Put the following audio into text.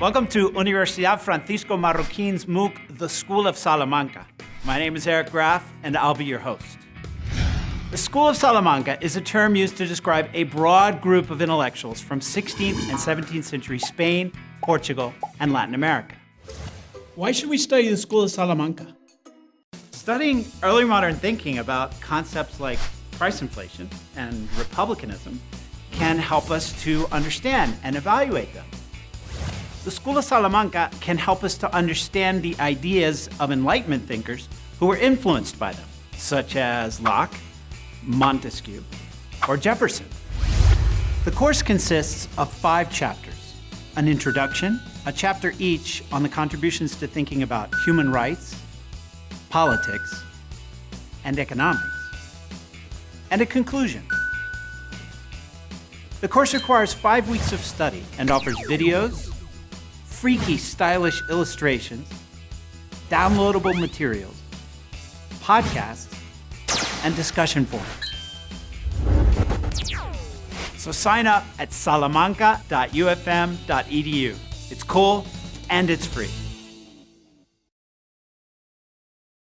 Welcome to Universidad Francisco Marroquin's MOOC, The School of Salamanca. My name is Eric Graf, and I'll be your host. The School of Salamanca is a term used to describe a broad group of intellectuals from 16th and 17th century Spain, Portugal, and Latin America. Why should we study the School of Salamanca? Studying early modern thinking about concepts like price inflation and republicanism can help us to understand and evaluate them. The School of Salamanca can help us to understand the ideas of Enlightenment thinkers who were influenced by them, such as Locke, Montesquieu, or Jefferson. The course consists of five chapters, an introduction, a chapter each on the contributions to thinking about human rights, politics, and economics, and a conclusion. The course requires five weeks of study and offers videos, freaky stylish illustrations, downloadable materials, podcasts, and discussion forums. So sign up at salamanca.ufm.edu. It's cool and it's free.